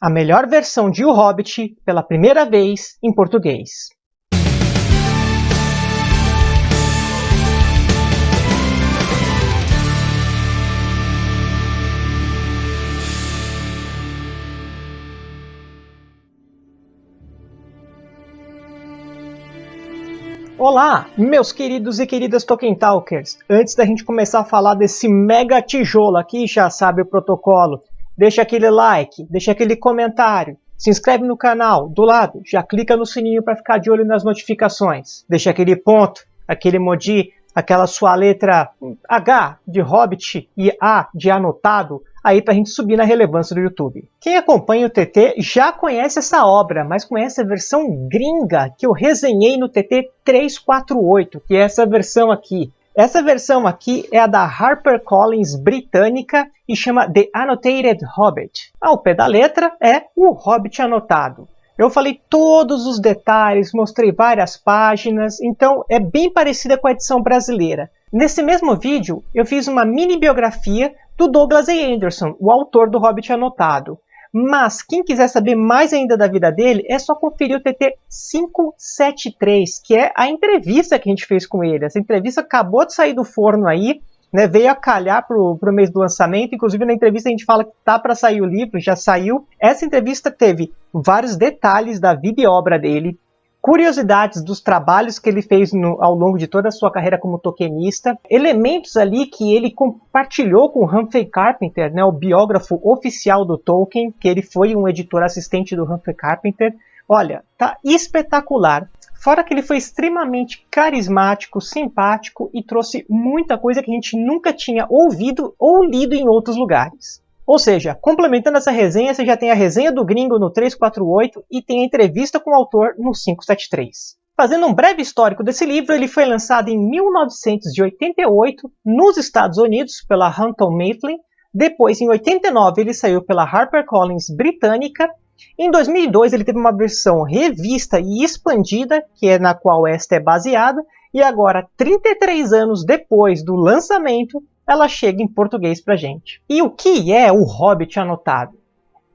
a melhor versão de O Hobbit pela primeira vez em português. Olá, meus queridos e queridas Tolkien Talkers! Antes da gente começar a falar desse mega tijolo aqui, já sabe o protocolo, deixa aquele like, deixa aquele comentário, se inscreve no canal, do lado, já clica no sininho para ficar de olho nas notificações, deixa aquele ponto, aquele emoji, aquela sua letra H de Hobbit e A de anotado, aí para a gente subir na relevância do YouTube. Quem acompanha o TT já conhece essa obra, mas conhece a versão gringa que eu resenhei no TT 348, que é essa versão aqui. Essa versão aqui é a da HarperCollins britânica e chama The Annotated Hobbit. Ao pé da letra é o Hobbit anotado. Eu falei todos os detalhes, mostrei várias páginas, então é bem parecida com a edição brasileira. Nesse mesmo vídeo, eu fiz uma mini biografia do Douglas A. Anderson, o autor do Hobbit Anotado. Mas quem quiser saber mais ainda da vida dele, é só conferir o TT 573, que é a entrevista que a gente fez com ele. Essa entrevista acabou de sair do forno aí, né, veio a calhar para o mês do lançamento. Inclusive, na entrevista a gente fala que tá para sair o livro, já saiu. Essa entrevista teve vários detalhes da vida e obra dele, curiosidades dos trabalhos que ele fez no, ao longo de toda a sua carreira como tokenista, elementos ali que ele compartilhou com Humphrey Carpenter, né, o biógrafo oficial do Tolkien, que ele foi um editor assistente do Humphrey Carpenter. Olha, tá espetacular. Fora que ele foi extremamente carismático, simpático e trouxe muita coisa que a gente nunca tinha ouvido ou lido em outros lugares. Ou seja, complementando essa resenha, você já tem a resenha do gringo no 348 e tem a entrevista com o autor no 573. Fazendo um breve histórico desse livro, ele foi lançado em 1988 nos Estados Unidos pela Hunton Mifflin. Depois, em 89, ele saiu pela HarperCollins britânica em 2002 ele teve uma versão revista e expandida, que é na qual esta é baseada, e agora, 33 anos depois do lançamento, ela chega em português para gente. E o que é o Hobbit anotado?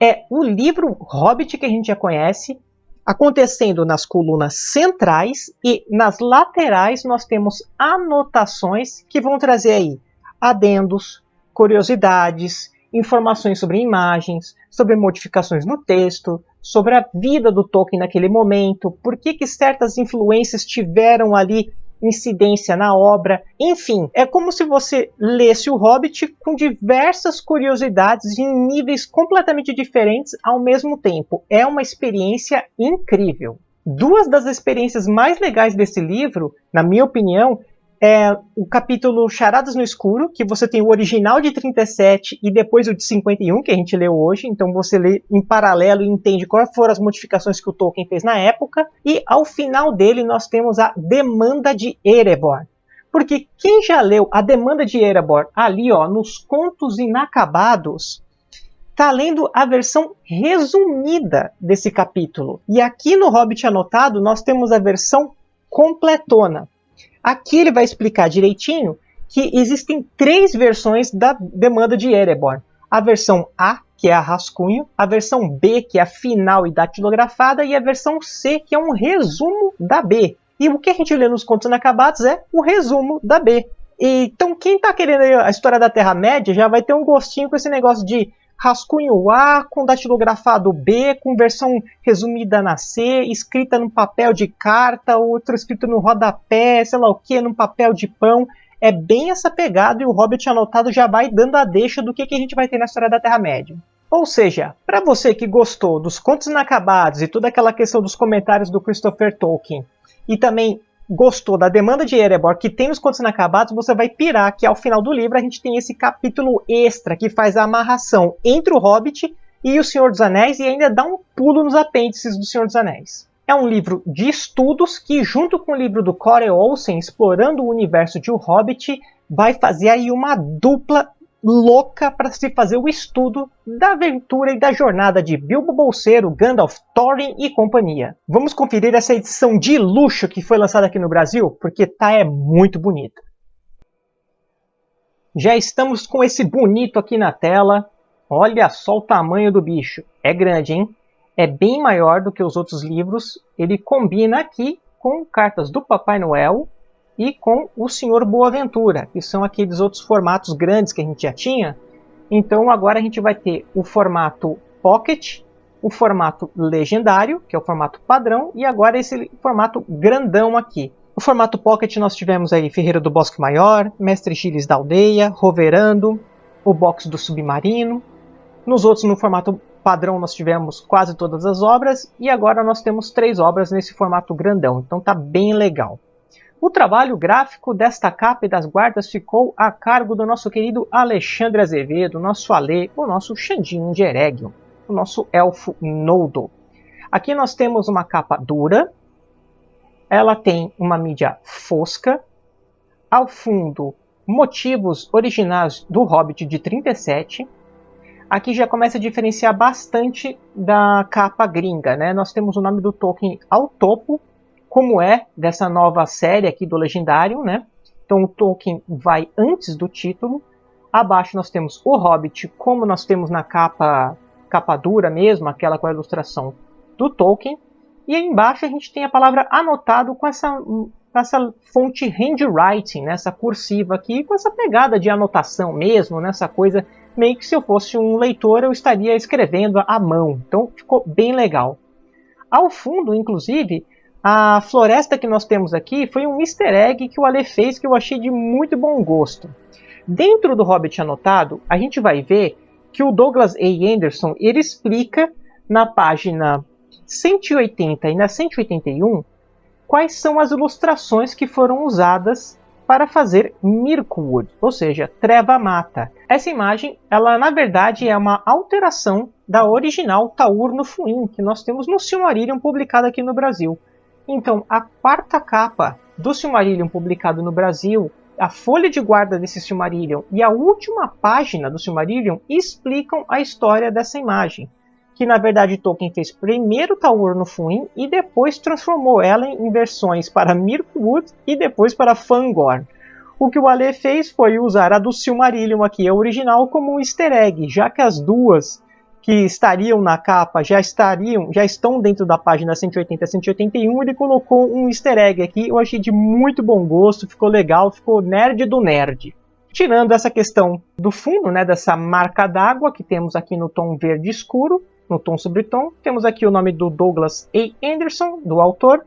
É o livro Hobbit que a gente já conhece, acontecendo nas colunas centrais e nas laterais nós temos anotações que vão trazer aí adendos, curiosidades, informações sobre imagens, sobre modificações no texto, sobre a vida do Tolkien naquele momento, por que, que certas influências tiveram ali incidência na obra. Enfim, é como se você lesse o Hobbit com diversas curiosidades em níveis completamente diferentes ao mesmo tempo. É uma experiência incrível. Duas das experiências mais legais desse livro, na minha opinião, é o capítulo Charadas no Escuro, que você tem o original de 37 e depois o de 51, que a gente leu hoje. Então você lê em paralelo e entende quais foram as modificações que o Tolkien fez na época. E ao final dele nós temos a Demanda de Erebor. Porque quem já leu a Demanda de Erebor ali, ó, nos Contos Inacabados, está lendo a versão resumida desse capítulo. E aqui no Hobbit Anotado nós temos a versão completona. Aqui ele vai explicar direitinho que existem três versões da demanda de Erebor. A versão A, que é a rascunho, a versão B, que é a final e datilografada, e a versão C, que é um resumo da B. E o que a gente lê nos contos inacabados é o resumo da B. então quem está querendo a história da Terra-média já vai ter um gostinho com esse negócio de rascunho A com datilografado B, com versão resumida na C, escrita num papel de carta, outro escrito no rodapé, sei lá o que, num papel de pão. É bem essa pegada e o Hobbit anotado já vai dando a deixa do que, que a gente vai ter na história da Terra-média. Ou seja, para você que gostou dos contos inacabados e toda aquela questão dos comentários do Christopher Tolkien, e também gostou da demanda de Erebor, que tem os contos inacabados, você vai pirar que ao final do livro a gente tem esse capítulo extra que faz a amarração entre o Hobbit e o Senhor dos Anéis e ainda dá um pulo nos apêndices do Senhor dos Anéis. É um livro de estudos que, junto com o livro do Corey Olsen, explorando o universo de O Hobbit, vai fazer aí uma dupla louca para se fazer o estudo da aventura e da jornada de Bilbo Bolseiro, Gandalf, Thorin e companhia. Vamos conferir essa edição de luxo que foi lançada aqui no Brasil, porque tá é muito bonita. Já estamos com esse bonito aqui na tela. Olha só o tamanho do bicho. É grande, hein? É bem maior do que os outros livros. Ele combina aqui com cartas do Papai Noel e com o Senhor Boaventura, que são aqueles outros formatos grandes que a gente já tinha. Então agora a gente vai ter o formato Pocket, o formato legendário, que é o formato padrão, e agora esse formato grandão aqui. No formato Pocket nós tivemos aí Ferreira do Bosque Maior, Mestre Giles da Aldeia, Roverando, o box do Submarino. Nos outros, no formato padrão, nós tivemos quase todas as obras, e agora nós temos três obras nesse formato grandão, então tá bem legal. O trabalho gráfico desta capa e das guardas ficou a cargo do nosso querido Alexandre Azevedo, nosso Alê, o nosso Xandinho de Eregion o nosso elfo Noldo. Aqui nós temos uma capa dura, ela tem uma mídia fosca, ao fundo motivos originais do Hobbit de 37. Aqui já começa a diferenciar bastante da capa gringa, né? Nós temos o nome do Tolkien ao topo, como é dessa nova série aqui do Legendário, né? Então o Tolkien vai antes do título. Abaixo nós temos o Hobbit, como nós temos na capa capa dura mesmo, aquela com a ilustração do Tolkien. E aí embaixo a gente tem a palavra anotado com essa, essa fonte handwriting, né, essa cursiva aqui, com essa pegada de anotação mesmo, nessa né, coisa meio que se eu fosse um leitor eu estaria escrevendo à mão. Então ficou bem legal. Ao fundo, inclusive, a floresta que nós temos aqui foi um easter egg que o Ale fez que eu achei de muito bom gosto. Dentro do Hobbit anotado, a gente vai ver que o Douglas A. Anderson ele explica na página 180 e na 181 quais são as ilustrações que foram usadas para fazer Mirkwood, ou seja, Treva Mata. Essa imagem, ela na verdade é uma alteração da original Taur no Fuin, que nós temos no Silmarillion publicado aqui no Brasil. Então, a quarta capa do Silmarillion publicado no Brasil a folha de guarda desse Silmarillion e a última página do Silmarillion explicam a história dessa imagem. Que na verdade Tolkien fez primeiro Taur no Fuin e depois transformou ela em versões para Mirkwood e depois para Fangorn. O que o Ale fez foi usar a do Silmarillion aqui, a original, como um easter egg, já que as duas que estariam na capa já estariam, já estão dentro da página 180 a 181, ele colocou um easter egg aqui, eu achei de muito bom gosto, ficou legal, ficou nerd do nerd. Tirando essa questão do fundo, né, dessa marca d'água que temos aqui no tom verde escuro, no tom sobre tom, temos aqui o nome do Douglas A. Anderson, do autor,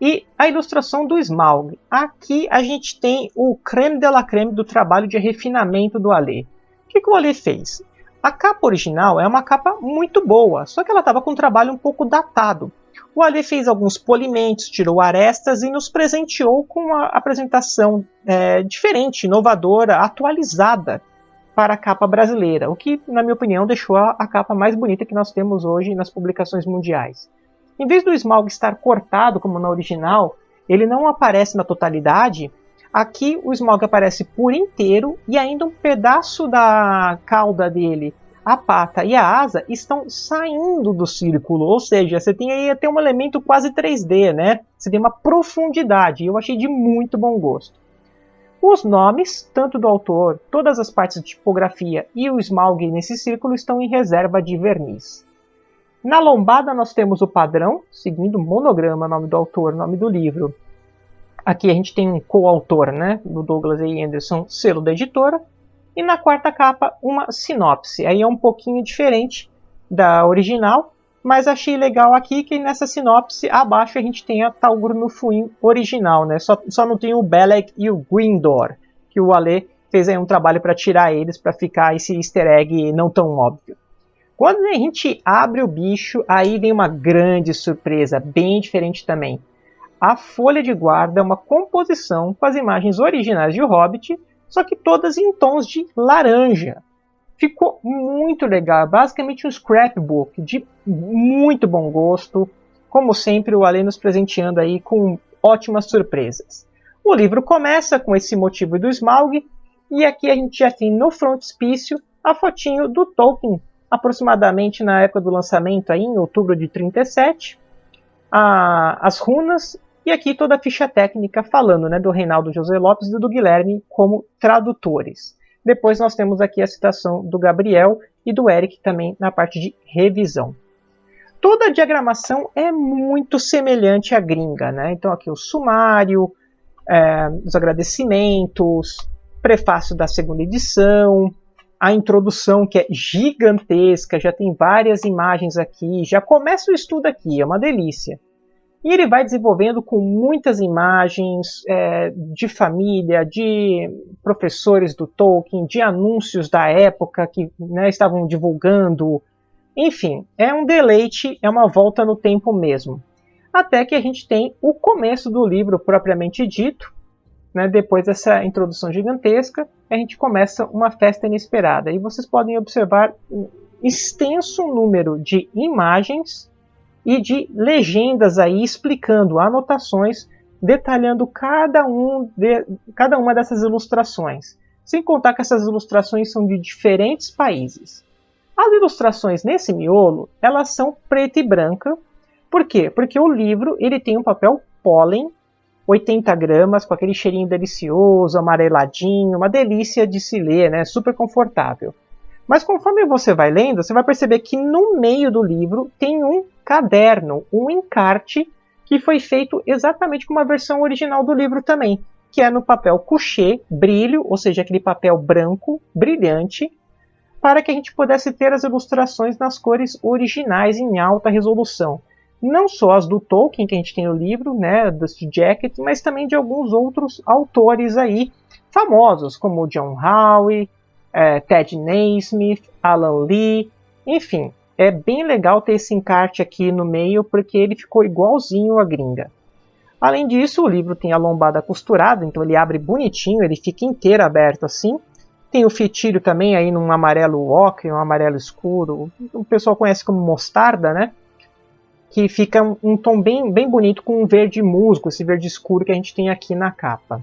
e a ilustração do Smaug. Aqui a gente tem o creme de la creme do trabalho de refinamento do Ale. O que, que o Ale fez? A capa original é uma capa muito boa, só que ela estava com um trabalho um pouco datado. O Ali fez alguns polimentos, tirou arestas e nos presenteou com uma apresentação é, diferente, inovadora, atualizada para a capa brasileira, o que, na minha opinião, deixou a, capa mais bonita que nós temos hoje nas publicações mundiais. Em vez do Smaug estar cortado como na original, ele não aparece na totalidade, Aqui o Smog aparece por inteiro e ainda um pedaço da cauda dele, a pata e a asa estão saindo do círculo, ou seja, você tem aí até um elemento quase 3D, né? Você tem uma profundidade, eu achei de muito bom gosto. Os nomes, tanto do autor, todas as partes de tipografia e o Smaug nesse círculo estão em reserva de verniz. Na lombada nós temos o padrão, seguindo monograma, nome do autor, nome do livro, Aqui a gente tem um coautor, né, do Douglas A. Anderson, selo da editora. E na quarta capa, uma sinopse. Aí é um pouquinho diferente da original, mas achei legal aqui que nessa sinopse, abaixo a gente tem a Talgur no Fuin original, né? Só, só não tem o Belek e o Grindor, que o Ale fez aí um trabalho para tirar eles, para ficar esse easter egg não tão óbvio. Quando a gente abre o bicho, aí vem uma grande surpresa, bem diferente também. A folha de guarda é uma composição com as imagens originais de O Hobbit, só que todas em tons de laranja. Ficou muito legal, basicamente um scrapbook de muito bom gosto. Como sempre, o Ale nos presenteando aí com ótimas surpresas. O livro começa com esse motivo do Smaug, e aqui a gente já tem no frontispício a fotinho do Tolkien, aproximadamente na época do lançamento, aí, em outubro de 37. A, as runas e aqui toda a ficha técnica falando né, do Reinaldo José Lopes e do Guilherme como tradutores. Depois nós temos aqui a citação do Gabriel e do Eric também na parte de revisão. Toda a diagramação é muito semelhante à gringa, né? Então aqui o sumário, é, os agradecimentos, prefácio da segunda edição, a introdução que é gigantesca, já tem várias imagens aqui, já começa o estudo aqui, é uma delícia. E ele vai desenvolvendo com muitas imagens é, de família, de professores do Tolkien, de anúncios da época que né, estavam divulgando. Enfim, é um deleite, é uma volta no tempo mesmo. Até que a gente tem o começo do livro propriamente dito. Né, depois dessa introdução gigantesca, a gente começa uma festa inesperada. E vocês podem observar um extenso número de imagens e de legendas aí explicando anotações, detalhando cada, um de, cada uma dessas ilustrações. Sem contar que essas ilustrações são de diferentes países. As ilustrações nesse miolo, elas são preta e branca. Por quê? Porque o livro ele tem um papel pólen, 80 gramas, com aquele cheirinho delicioso, amareladinho, uma delícia de se ler, né? super confortável. Mas conforme você vai lendo, você vai perceber que no meio do livro tem um caderno, um encarte que foi feito exatamente como a versão original do livro também, que é no papel couché, brilho, ou seja, aquele papel branco, brilhante, para que a gente pudesse ter as ilustrações nas cores originais em alta resolução. Não só as do Tolkien, que a gente tem no livro, né, Dusty Jacket, mas também de alguns outros autores aí famosos, como John Howe, é, Ted Naismith, Alan Lee, enfim, é bem legal ter esse encarte aqui no meio porque ele ficou igualzinho a gringa. Além disso, o livro tem a lombada costurada, então ele abre bonitinho, ele fica inteiro aberto assim. Tem o fitilho também aí num amarelo ocre, um amarelo escuro, o pessoal conhece como mostarda, né? Que fica um, um tom bem, bem bonito com um verde musgo, esse verde escuro que a gente tem aqui na capa.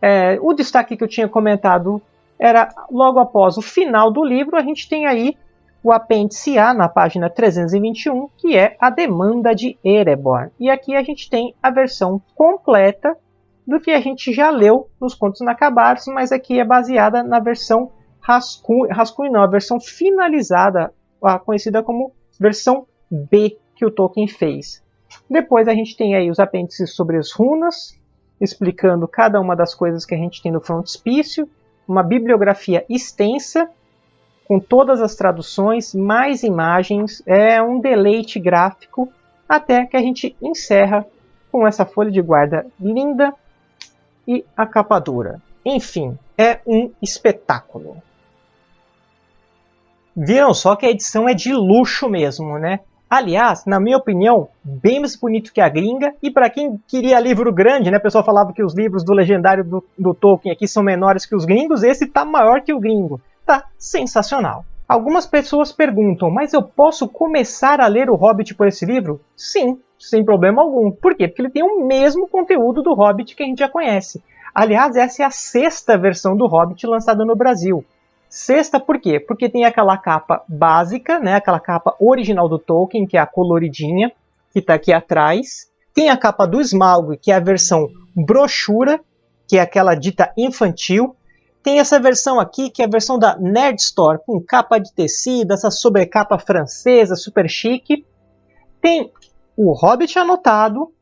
É, o destaque que eu tinha comentado era logo após o final do livro, a gente tem aí o apêndice A na página 321, que é a demanda de Erebor. E aqui a gente tem a versão completa do que a gente já leu nos Contos Inacabados, mas aqui é baseada na versão rascunho, rascunho não, a versão finalizada, a conhecida como versão B que o Tolkien fez. Depois a gente tem aí os apêndices sobre as runas, explicando cada uma das coisas que a gente tem no frontispício, uma bibliografia extensa, com todas as traduções, mais imagens, é um deleite gráfico, até que a gente encerra com essa folha de guarda linda e a capa dura. Enfim, é um espetáculo. Viram só que a edição é de luxo mesmo, né? Aliás, na minha opinião, bem mais bonito que a gringa. E para quem queria livro grande, né? O pessoal falava que os livros do legendário do, do Tolkien aqui são menores que os gringos. Esse tá maior que o gringo. Tá sensacional. Algumas pessoas perguntam, mas eu posso começar a ler o Hobbit por esse livro? Sim, sem problema algum. Por quê? Porque ele tem o mesmo conteúdo do Hobbit que a gente já conhece. Aliás, essa é a sexta versão do Hobbit lançada no Brasil. Sexta por quê? Porque tem aquela capa básica, né, aquela capa original do Tolkien, que é a coloridinha, que está aqui atrás. Tem a capa do Smaug, que é a versão brochura, que é aquela dita infantil. Tem essa versão aqui, que é a versão da Nerd Store, com capa de tecido, essa sobrecapa francesa, super chique. Tem o Hobbit anotado.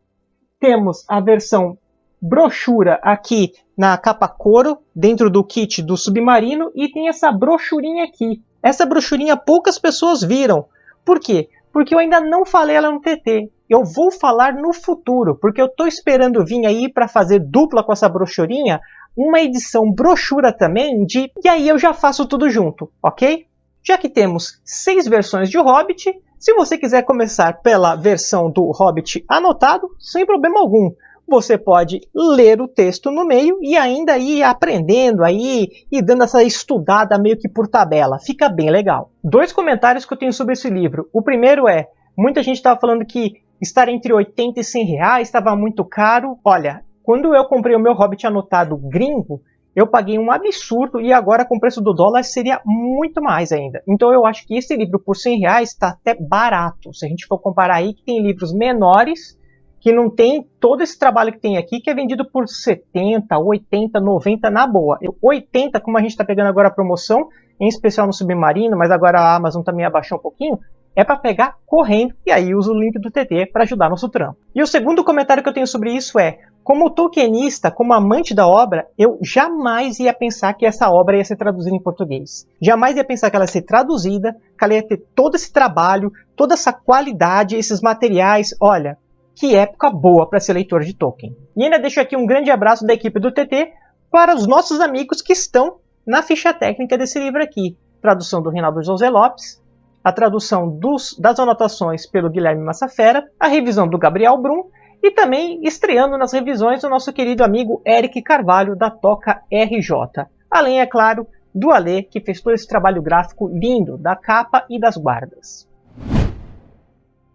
Temos a versão brochura aqui na capa couro, dentro do kit do submarino, e tem essa brochurinha aqui. Essa brochurinha poucas pessoas viram. Por quê? Porque eu ainda não falei ela no TT. Eu vou falar no futuro, porque eu estou esperando vir aí para fazer dupla com essa brochurinha, uma edição brochura também de... E aí eu já faço tudo junto, ok? Já que temos seis versões de Hobbit, se você quiser começar pela versão do Hobbit anotado, sem problema algum você pode ler o texto no meio e ainda ir aprendendo aí e dando essa estudada meio que por tabela. Fica bem legal. Dois comentários que eu tenho sobre esse livro. O primeiro é, muita gente estava falando que estar entre 80 e 100 reais estava muito caro. Olha, quando eu comprei o meu Hobbit anotado gringo, eu paguei um absurdo e agora com o preço do dólar seria muito mais ainda. Então eu acho que esse livro por 100 reais está até barato. Se a gente for comparar aí que tem livros menores que não tem todo esse trabalho que tem aqui, que é vendido por 70, 80, 90 na boa. 80, como a gente está pegando agora a promoção, em especial no Submarino, mas agora a Amazon também abaixou um pouquinho, é para pegar correndo e aí usa o link do TT para ajudar nosso trampo. E o segundo comentário que eu tenho sobre isso é, como tolkienista, como amante da obra, eu jamais ia pensar que essa obra ia ser traduzida em português. Jamais ia pensar que ela ia ser traduzida, que ela ia ter todo esse trabalho, toda essa qualidade, esses materiais. Olha, que época boa para ser leitor de Tolkien. E ainda deixo aqui um grande abraço da equipe do TT para os nossos amigos que estão na ficha técnica desse livro aqui. Tradução do Rinaldo José Lopes, a tradução dos, das anotações pelo Guilherme Massafera, a revisão do Gabriel Brum e também estreando nas revisões o nosso querido amigo Eric Carvalho da Toca RJ. Além, é claro, do Alê, que fez todo esse trabalho gráfico lindo da capa e das guardas.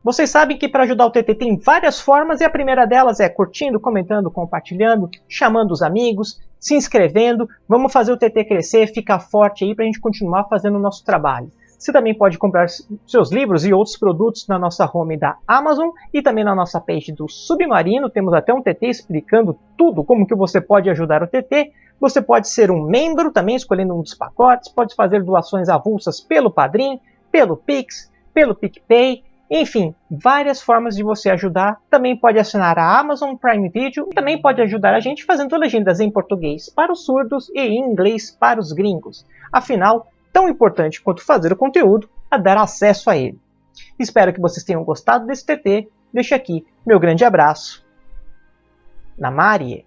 Vocês sabem que para ajudar o TT tem várias formas e a primeira delas é curtindo, comentando, compartilhando, chamando os amigos, se inscrevendo. Vamos fazer o TT crescer, ficar forte aí para a gente continuar fazendo o nosso trabalho. Você também pode comprar seus livros e outros produtos na nossa home da Amazon e também na nossa page do Submarino. Temos até um TT explicando tudo, como que você pode ajudar o TT. Você pode ser um membro também, escolhendo um dos pacotes. Pode fazer doações avulsas pelo Padrim, pelo Pix, pelo PicPay. Enfim, várias formas de você ajudar. Também pode assinar a Amazon Prime Video e também pode ajudar a gente fazendo legendas em português para os surdos e em inglês para os gringos. Afinal, tão importante quanto fazer o conteúdo é dar acesso a ele. Espero que vocês tenham gostado desse TT. Deixo aqui meu grande abraço. Na Marie.